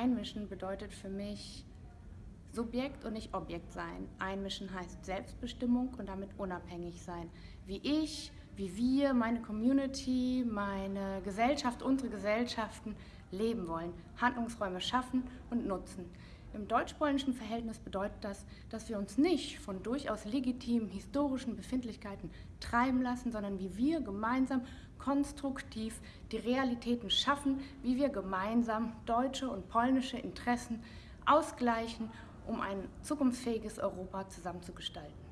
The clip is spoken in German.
Einmischen bedeutet für mich Subjekt und nicht Objekt sein. Einmischen heißt Selbstbestimmung und damit unabhängig sein. Wie ich, wie wir, meine Community, meine Gesellschaft, unsere Gesellschaften leben wollen, Handlungsräume schaffen und nutzen. Im deutsch-polnischen Verhältnis bedeutet das, dass wir uns nicht von durchaus legitimen historischen Befindlichkeiten treiben lassen, sondern wie wir gemeinsam konstruktiv die Realitäten schaffen, wie wir gemeinsam deutsche und polnische Interessen ausgleichen, um ein zukunftsfähiges Europa zusammenzugestalten.